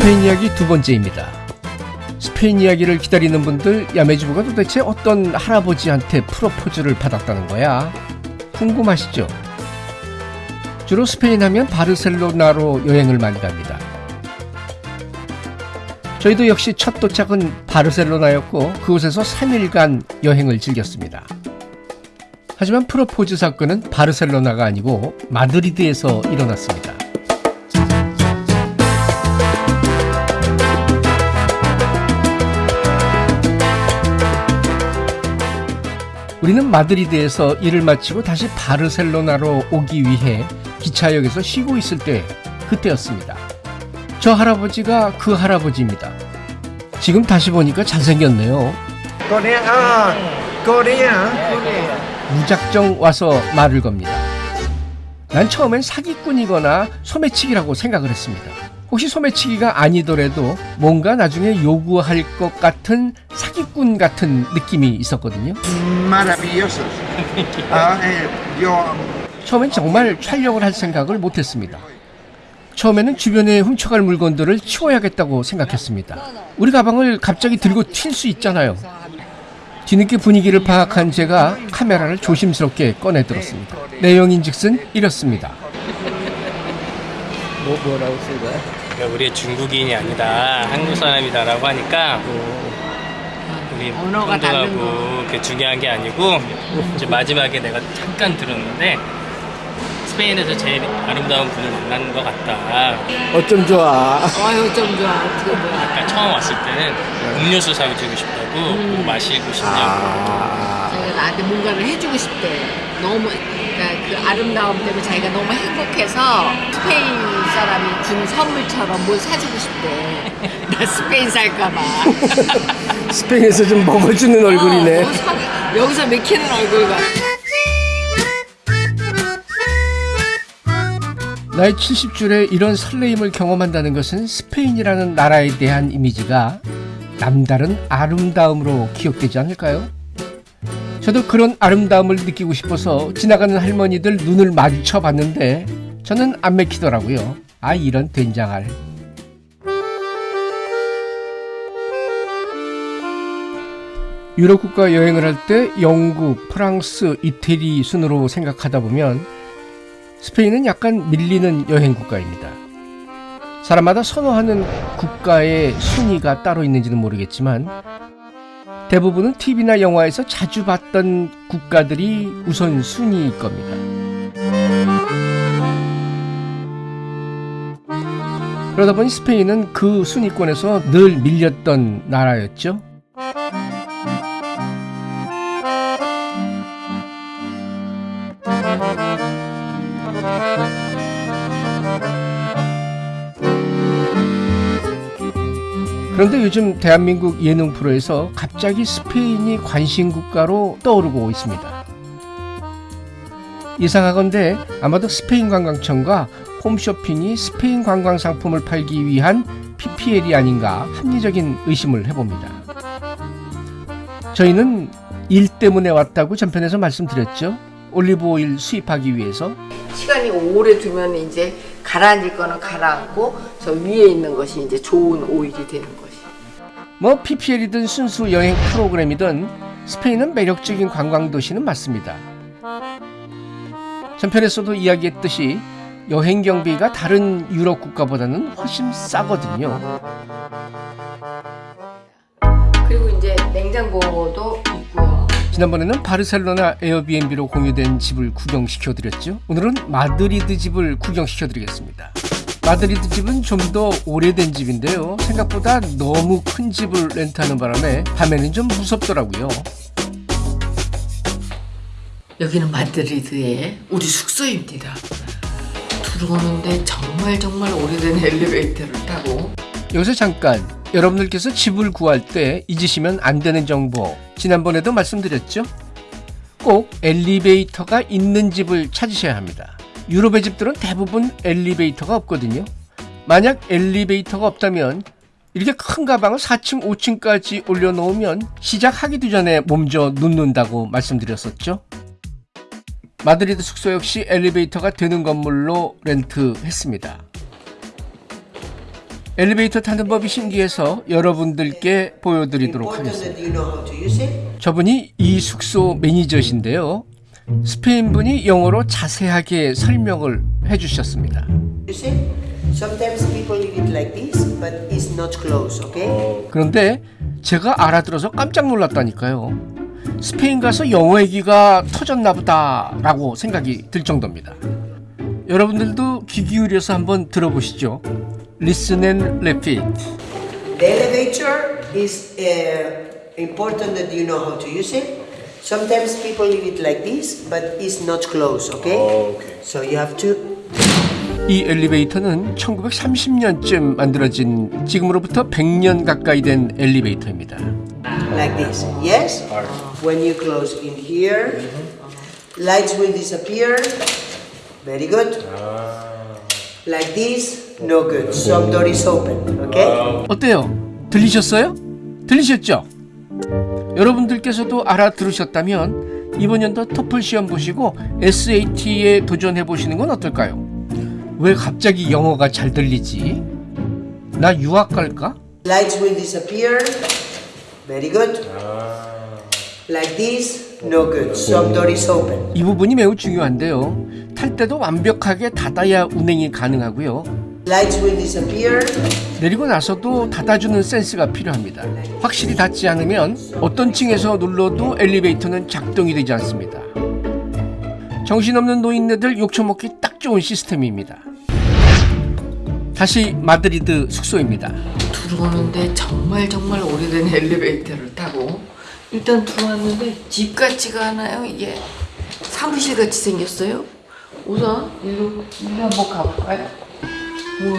스페인 이야기 두 번째입니다. 스페인 이야기를 기다리는 분들 야매주부가 도대체 어떤 할아버지한테 프로포즈를 받았다는 거야? 궁금하시죠? 주로 스페인 하면 바르셀로나로 여행을 많이 갑니다. 저희도 역시 첫 도착은 바르셀로나였고 그곳에서 3일간 여행을 즐겼습니다. 하지만 프로포즈 사건은 바르셀로나가 아니고 마드리드에서 일어났습니다. 우리는 마드리드에서 일을 마치고 다시 바르셀로나로 오기 위해 기차역에서 쉬고 있을 때 그때였습니다. 저 할아버지가 그 할아버지입니다. 지금 다시 보니까 잘생겼네요. Corea, ah, Corea. 무작정 와서 말을 겁니다. 난 처음엔 사기꾼이거나 소매치기라고 생각을 했습니다. 혹시 소매치기가 아니더라도 뭔가 나중에 요구할 것 같은 사기꾼 같은 느낌이 있었거든요. 처음엔 정말 촬영을 할 생각을 못했습니다. 처음에는 주변에 훔쳐갈 물건들을 치워야겠다고 생각했습니다. 우리 가방을 갑자기 들고 튈 수 있잖아요. 뒤늦게 분위기를 파악한 제가 카메라를 조심스럽게 꺼내 들었습니다. 내용인즉슨 이렇습니다. 뭐 뭐라고 쓴 거야? 우리 중국인이 아니다 한국 사람이다라고 하니까 우리 언어가 혼동하고 그게 중요한 게 아니고 이제 마지막에 내가 잠깐 들었는데 스페인에서 제일 아름다운 분을 만난 것 같다. 어쩜 좋아. 어휴 좀 좋아. 어떻게 뭐야 아까 처음 왔을 때는 음료수 사주고 싶다고 뭐 마시고 싶냐고. 아. 자기가 나한테 뭔가를 해주고 싶대. 너무 그 아름다움 때문에 자기가 너무 행복해서 스페인 사람이 준 선물처럼 뭘 사주고 싶대 나 스페인 살까봐 스페인에서 좀 먹어주는 얼굴이네. 어, 사- 여기서 맥히는 얼굴 봐 나이 70줄에 이런 설레임을 경험한다는 것은 스페인이라는 나라에 대한 이미지가 남다른 아름다움으로 기억되지 않을까요? 저도 그런 아름다움을 느끼고 싶어서 지나가는 할머니들 눈을 마주쳐 봤는데 저는 안 맥히더라고요. 아 이런 된장알. 유럽 국가 여행을 할 때 영국, 프랑스, 이태리 순으로 생각하다 보면 스페인은 약간 밀리는 여행 국가입니다. 사람마다 선호하는 국가의 순위가 따로 있는지는 모르겠지만 대부분은 TV나 영화에서 자주 봤던 국가들이 우선 순위일 겁니다. 그러다 보니 스페인은 그 순위권에서 늘 밀렸던 나라였죠. 그런데 요즘 대한민국 예능 프로에서 갑자기 스페인이 관심 국가로 떠오르고 있습니다. 예상하건대 아마도 스페인 관광청과 홈쇼핑이 스페인 관광 상품을 팔기 위한 PPL이 아닌가 합리적인 의심을 해봅니다. 저희는 일 때문에 왔다고 전편에서 말씀드렸죠. 올리브 오일 수입하기 위해서 시간이 오래 두면 이제 가라앉을 거는 가라앉고 저 위에 있는 것이 이제 좋은 오일이 되는 것이 뭐 PPL이든 순수 여행 프로그램이든 스페인은 매력적인 관광 도시는 맞습니다. 전편에서도 이야기했듯이 여행 경비가 다른 유럽 국가보다는 훨씬 싸거든요. 그리고 이제 냉장고도 있고요. 지난번에는 바르셀로나 에어비앤비로 공유된 집을 구경시켜 드렸죠. 오늘은 마드리드 집을 구경시켜 드리겠습니다. 마드리드 집은 좀 더 오래된 집인데요. 생각보다 너무 큰 집을 렌트하는 바람에 밤에는 좀 무섭더라고요. 여기는 마드리드의 우리 숙소입니다. 들어오는데 정말 정말 오래된 엘리베이터를 타고 여기서 잠깐 여러분들께서 집을 구할 때 잊으시면 안 되는 정보 지난번에도 말씀드렸죠? 꼭 엘리베이터가 있는 집을 찾으셔야 합니다. 유럽의 집들은 대부분 엘리베이터가 없거든요. 만약 엘리베이터가 없다면 이렇게 큰 가방을 4층, 5층까지 올려놓으면 시작하기도 전에 몸져 눕는다고 말씀드렸었죠. 마드리드 숙소 역시 엘리베이터가 되는 건물로 렌트했습니다. 엘리베이터 타는 법이 신기해서 여러분들께 보여드리도록 하겠습니다. 저분이 이 숙소 매니저신데요. 스페인 분이 영어로 자세하게 설명을 해주셨습니다. Like this, close, okay? 그런데 제가 알아들어서 깜짝 놀랐다니까요. 스페인 가서 영어 얘기가 터졌나 보다라고 생각이 들 정도입니다. 여러분들도 귀 기울여서 한번 들어보시죠. Listen and repeat. The elevator is uh, important that you know how to use it. Sometimes people leave it like this, but it's not close, okay? So you have to 이 엘리베이터는 1930년쯤 만들어진 지금으로부터 100년 가까이 된 엘리베이터입니다. like this. Yes? When you close in here, lights will disappear. Very good. Like this, no good. Some door is open, okay? 어때요? 들리셨어요? 들리셨죠? 여러분들께서도 알아들으셨다면 이번 연도 토플 시험 보시고 SAT에 도전해 보시는 건 어떨까요? 왜 갑자기 영어가 잘 들리지? 나 유학 갈까? Lights will disappear. Very good. Like this, no good. Some door is open. 이 부분이 매우 중요한데요. 탈 때도 완벽하게 닫아야 운행이 가능하고요. Lights will disappear. 내리고 나서도 닫아주는 센스가 필요합니다. 확실히 닫지 않으면 어떤 층에서 눌러도 엘리베이터는 작동이 되지 않습니다. 정신없는 노인네들 욕처먹기 딱 좋은 시스템입니다. 다시 마드리드 숙소입니다. 들어오는데 정말 정말 오래된 엘리베이터를 타고 일단 들어왔는데 집 같지가 않아요 이게 사무실 같이 생겼어요 우선 일로 일로 한번 가볼까요? 우와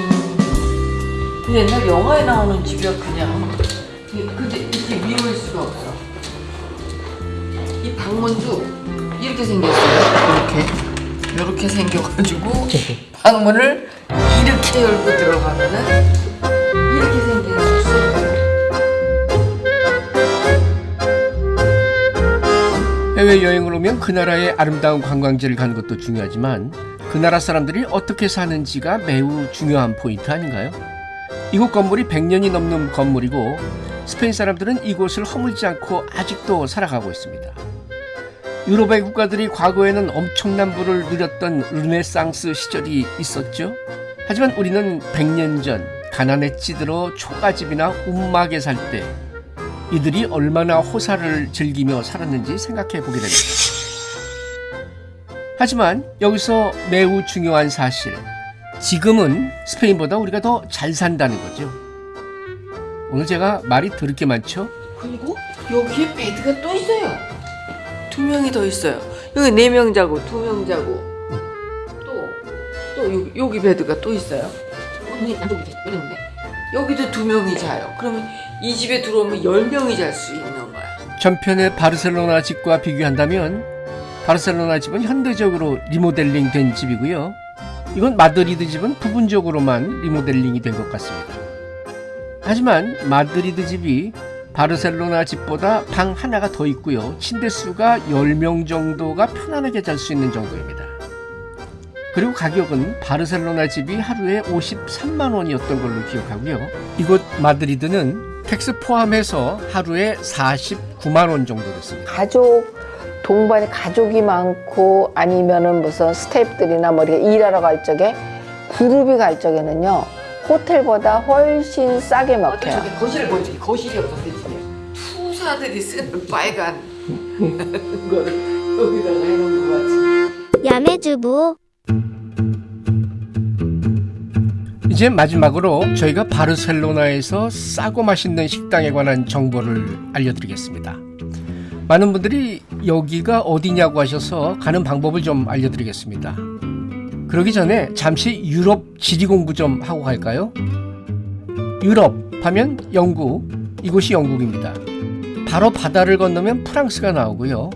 그 옛날 영화에 나오는 집이야 그냥. 이- 근데 이렇게 미울 수가 없어. 이 방문도 이렇게 생겼어요. 이렇게. 이렇게 생겨가지고 방문을 이렇게 열고 들어가면은 이렇게 생긴 숙소예요. 해외 여행을 오면 그 나라의 아름다운 관광지를 가는 것도 중요하지만 그 나라 사람들이 어떻게 사는지가 매우 중요한 포인트 아닌가요? 이곳 건물이 100년이 넘는 건물이고 스페인 사람들은 이곳을 허물지 않고 아직도 살아가고 있습니다. 유럽의 국가들이 과거에는 엄청난 부를 누렸던 르네상스 시절이 있었죠. 하지만 우리는 100년 전 가난에 찌들어 초가집이나 움막에 살 때 이들이 얼마나 호사를 즐기며 살았는지 생각해 보게 됩니다. 하지만 여기서 매우 중요한 사실, 지금은 스페인보다 우리가 더 잘 산다는 거죠. 오늘 제가 말이 더럽게 많죠? 그리고 여기에 bed가 또 있어요. 두 명이 더 있어요. 여기 네 명 자고 두 명 자고 또, 또 여기, 여기 bed가 또 있어요. 언니 안 여기 있는데 여기도 두 명이 자요. 그러면 이 집에 들어오면 열 명이 잘 수 있는 거야. 전편의 바르셀로나 집과 비교한다면 바르셀로나 집은 현대적으로 리모델링 된 집이고요. 이건 마드리드 집은 부분적으로만 리모델링이 된 것 같습니다. 하지만 마드리드 집이 바르셀로나 집보다 방 하나가 더 있고요. 침대 수가 10명 정도가 편안하게 잘 수 있는 정도입니다. 그리고 가격은 바르셀로나 집이 하루에 53만 원이었던 걸로 기억하고요. 이곳 마드리드는 tax 포함해서 하루에 49만 원 정도 됐습니다. 가족 동반에 가족이 많고 아니면은 무슨 스태프들이나 뭐 이렇게 일하러 갈 적에 그룹이 갈 적에는요 호텔보다 훨씬 싸게 어떤 먹혀요. 저기 거실을 보지 거실이 없었어 집에. 투사들이 쓰는 빨간 거를 여기다가 해놓은 거 같지. 야매주부 이제 마지막으로 저희가 바르셀로나에서 싸고 맛있는 식당에 관한 정보를 알려드리겠습니다. 많은 분들이 여기가 어디냐고 하셔서 가는 방법을 좀 알려드리겠습니다. 그러기 전에 잠시 유럽 지리 공부 좀 하고 갈까요? 유럽 하면 영국, 이곳이 영국입니다. 바로 바다를 건너면 프랑스가 나오고요.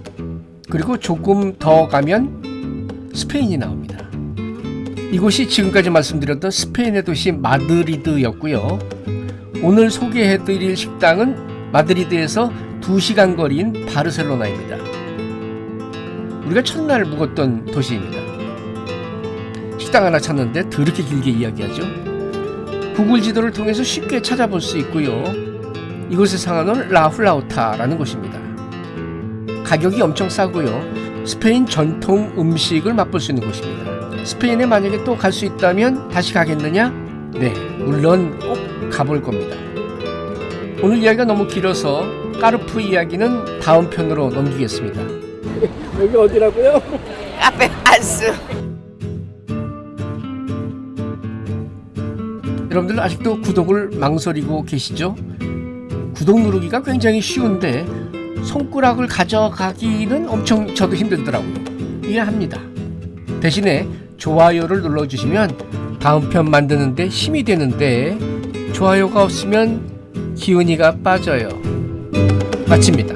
그리고 조금 더 가면 스페인이 나옵니다. 이곳이 지금까지 말씀드렸던 스페인의 도시 마드리드였고요. 오늘 소개해드릴 식당은 마드리드에서 2시간 거리인 바르셀로나입니다. 우리가 첫날 묵었던 도시입니다. 식당 하나 찾는데 더럽게 길게 이야기하죠. 구글 지도를 통해서 쉽게 찾아볼 수 있고요. 이곳의 상한은 라훌라우타라는 곳입니다. 가격이 엄청 싸고요. 스페인 전통 음식을 맛볼 수 있는 곳입니다. 스페인에 만약에 또 갈 수 있다면 다시 가겠느냐? 네, 물론 꼭 가볼 겁니다. 오늘 이야기가 너무 길어서 까르프 이야기는 다음 편으로 넘기겠습니다. 여기 어디라고요? 카페 안스. 여러분들 아직도 구독을 망설이고 계시죠? 구독 누르기가 굉장히 쉬운데 손가락을 가져가기는 엄청 저도 힘들더라고요. 이해합니다. 대신에 좋아요를 눌러주시면 다음 편 만드는데 힘이 되는데 좋아요가 없으면 기운이가 빠져요. 마칩니다.